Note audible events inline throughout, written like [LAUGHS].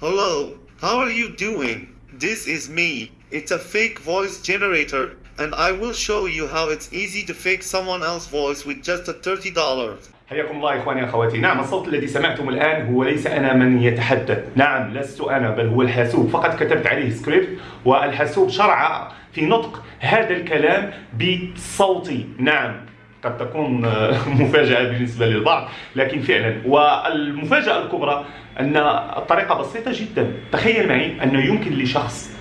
Hello, how are you doing? This is me. It's a fake voice generator, and I will show you how it's easy to fake someone else's voice with just a $30. حياكم الله إخواني أخواتي نعم الصوت الذي سمعتم الآن هو ليس أنا من يتحدث نعم لست أنا بل هو الحاسوب فقط كتبت عليه سكريبت والحاسوب شرع في نطق هذا الكلام بصوتي نعم قد تكون [LAUGHS] مفاجأة بالنسبة للبعض. لكن فعلا والمفاجأة الكبرى أن الطريقة بسيطة جدا. تخيل معي أنه يمكن لشخص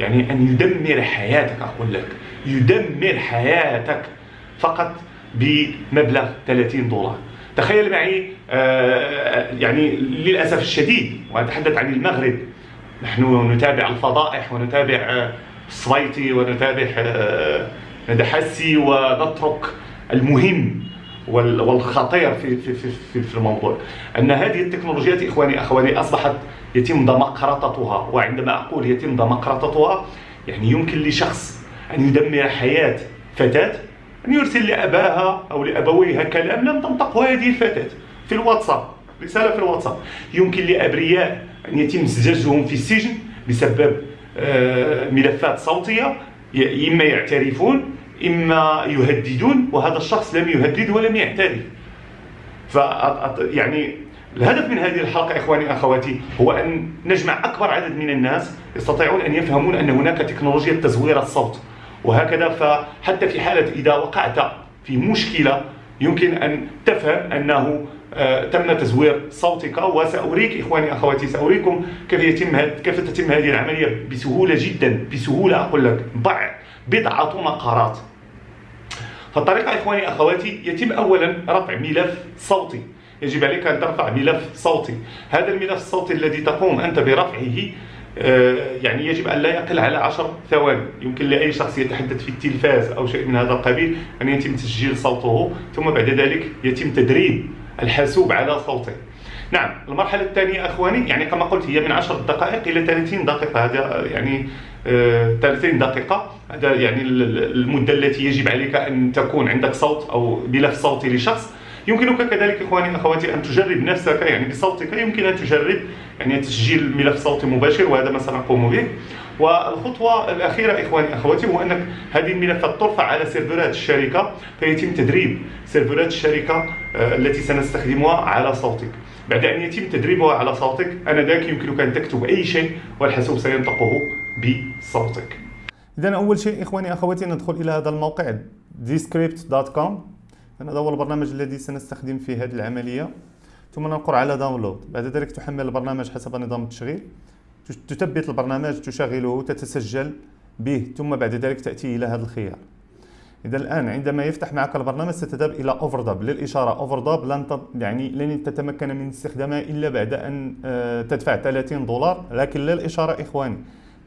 يعني أن يدمر حياتك أقول لك يدمر حياتك فقط بمبلغ 30 دولار. تخيل معي آه، يعني للأسف الشديد وأتحدث عن المغرب. نحن نتابع الفضائح ونتابع آه، الصويتي ونتابع آه، ندحسي ونترك المهم والخطير في في في في الموضوع. أن هذه التكنولوجيات اخواني أخواني أصبحت يتم دمقرطتها. وعندما أقول يتم دمقرطتها يعني يمكن لشخص أن يدمر حياة فتاة أن يرسل لأباها أو لأبويها كلام لم تنطقه هذه الفتاة. في الواتساب رسالة في الواتساب. يمكن لأبرياء أن يتم زجاجهم في السجن بسبب آه، ملفات صوتية إما يعترفون إما يهددون وهذا الشخص لم يهدد ولم يعترف ف يعني الهدف من هذه الحلقة إخواني أخواتي هو أن نجمع أكبر عدد من الناس يستطيعون أن يفهمون أن هناك تكنولوجيا تزوير الصوت. وهكذا فحتى في حالة إذا وقعت في مشكلة يمكن أن تفهم أنه تم تزوير صوتك وسأريك إخواني أخواتي سأريكم كيف يتم كيف تتم هذه العملية؟ بسهولة جدا بسهولة أقول لك ضع بضعة مقارات. فالطريقة إخواني أخواتي يتم أولا رفع ملف صوتي. يجب عليك أن ترفع ملف صوتي. هذا الملف الصوتي الذي تقوم أنت برفعه آه، يعني يجب أن لا يقل على عشر ثواني. يمكن لأي شخص يتحدث في التلفاز أو شيء من هذا القبيل أن يتم تسجيل صوته ثم بعد ذلك يتم تدريب الحاسوب على صوته. نعم المرحلة الثانية أخواني يعني كما قلت هي من 10 دقائق إلى 30 دقيقة. هذا يعني 30 آه، دقيقة. هذا يعني المدة التي يجب عليك أن تكون عندك صوت أو ملف صوتي لشخص. يمكنك كذلك إخواني أخواتي أن تجرب نفسك يعني بصوتك. يمكن أن تجرب يعني تسجيل ملف صوتي مباشر وهذا ما سنقوم به. والخطوة الأخيرة إخواني أخواتي هو أنك هذه الملفات ترفع على سيرفرات الشركة فيتم تدريب سيرفرات الشركة آه، التي سنستخدمها على صوتك. بعد أن يتم تدريبها على صوتك أنذاك يمكنك أن تكتب أي شيء والحاسوب سينطقه بصوتك. إذا أول شيء إخواني أخواتي ندخل إلى هذا الموقع descript.com هذا هو البرنامج الذي سنستخدم في هذه العملية. ثم ننقر على داونلود بعد ذلك تحمل البرنامج حسب نظام التشغيل. تثبت البرنامج تشغله تتسجل به ثم بعد ذلك تأتي إلى هذا الخيار. إذا الآن عندما يفتح معك البرنامج ستذهب إلى أوفرداب للإشارة أوفرداب لن يعني لن تتمكن من استخدامها إلا بعد أن آه، تدفع 30 دولار. لكن للإشارة إخواني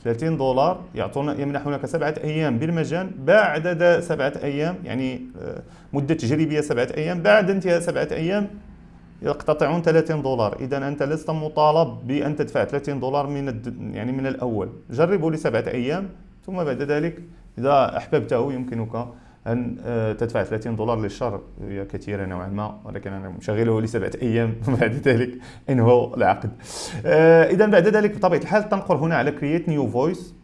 30 دولار يعطون يمنحونك سبعة أيام بالمجان. بعد سبعة أيام يعني آه، مدة تجريبية سبعة أيام. بعد انتهاء سبعة أيام يقتطعون 30 دولار إذا أنت لست مطالب بأن تدفع 30 دولار من الد... يعني من الأول. جربوا لسبعة أيام ثم بعد ذلك إذا أحببته يمكنك أن آه، تدفع 30 دولار للشهر. هي كثيرة نوعا ما ولكن أنا مشغله لسبعة أيام. [LAUGHS] بعد ذلك انهوا العقد. آه، إذا بعد ذلك بطبيعة الحال تنقر هنا على create new voice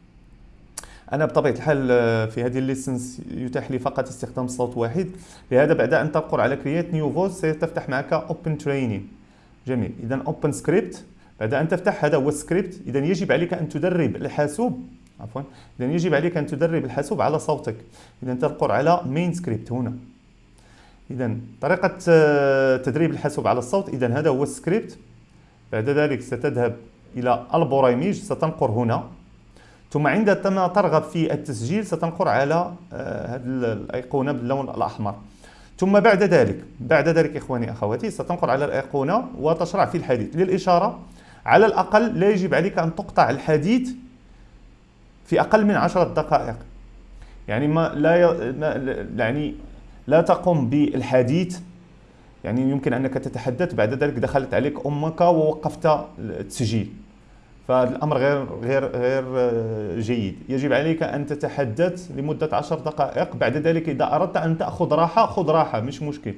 أنا بطبيعة الحال آه، في هذه ال license يتاح لي فقط استخدام صوت واحد. لهذا بعد أن تنقر على create new voice سيتفتح معك open training جميل. إذا open script بعد أن تفتح هذا هو السكريبت إذا يجب عليك أن تدرب الحاسوب. عفوا. اذا يجب عليك أن تدرب الحاسوب على صوتك. اذا تنقر على main script هنا. اذا طريقة آه، تدريب الحاسوب على الصوت. اذا هذا هو السكريبت بعد ذلك ستذهب إلى البريمج ستنقر هنا. ثم عندما ترغب في التسجيل ستنقر على آه، هذه الأيقونة باللون الأحمر. ثم بعد ذلك بعد ذلك إخواني أخواتي ستنقر على الأيقونة وتشرع في الحديث للإشارة على الأقل لا يجب عليك أن تقطع الحديث في أقل من عشرة دقائق. يعني ما لا يعني لا تقوم بالحديث. يعني يمكن أنك تتحدث بعد ذلك دخلت عليك أمك ووقفت التسجيل. فالأمر غير غير غير جيد. يجب عليك أن تتحدث لمدة عشر دقائق. بعد ذلك إذا أردت أن تأخذ راحة خذ راحة مش مشكل.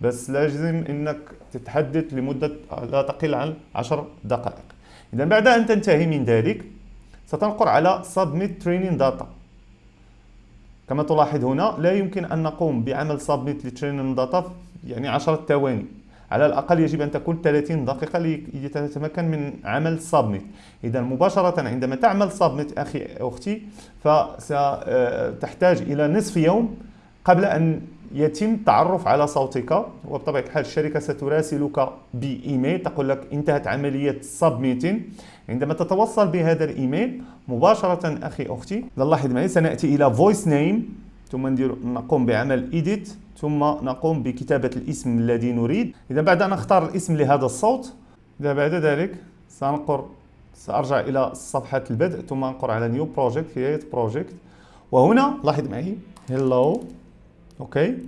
بس لازم أنك تتحدث لمدة لا تقل عن عشر دقائق. إذا بعد أن تنتهي من ذلك ستنقر على Submit Training Data. كما تلاحظ هنا لا يمكن أن نقوم بعمل Submit لترينين داتا يعني 10 ثواني. على الأقل يجب أن تكون 30 دقيقة لتتمكن من عمل Submit إذا مباشرة عندما تعمل Submit أخي أختي فستحتاج إلى نصف يوم قبل أن يتم التعرف على صوتك. وبطبيعة الحال الشركة ستراسلك بإيميل تقول لك انتهت عملية سبميتين عندما تتوصل بهذا الإيميل مباشرة أخي أختي لاحظ معي سنأتي إلى voice name ثم ندير نقوم بعمل edit ثم نقوم بكتابة الاسم الذي نريد. إذا بعد أن أختار الاسم لهذا الصوت إذا بعد ذلك سنقر سأرجع إلى صفحة البدء ثم أنقر على new project create project. وهنا لاحظ معي. Hello. okay.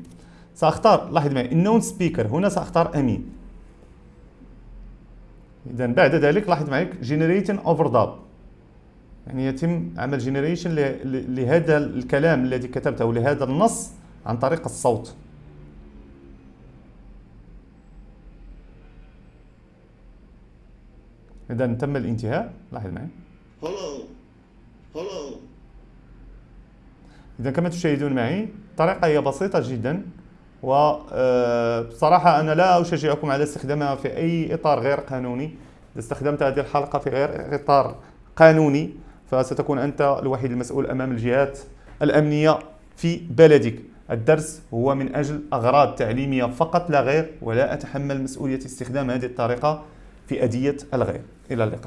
ساختار لاحظ معي. النون سبيكر هنا سأختار أمين. إذا بعد ذلك لاحظ معي. generating overdub يعني يتم عمل generation لهذا الكلام الذي كتبته لهذا النص عن طريق الصوت اذا تم الانتهاء لاحظ معي Hello. Hello. إذا كما تشاهدون معي الطريقة هي بسيطة جدا وبصراحة أنا لا أشجعكم على استخدامها في أي إطار غير قانوني إذا استخدمت هذه الحلقة في غير إطار قانوني فستكون أنت الوحيد المسؤول أمام الجهات الأمنية في بلدك. الدرس هو من أجل أغراض تعليمية فقط لا غير ولا أتحمل مسؤولية استخدام هذه الطريقة في أذية الغير. إلى اللقاء.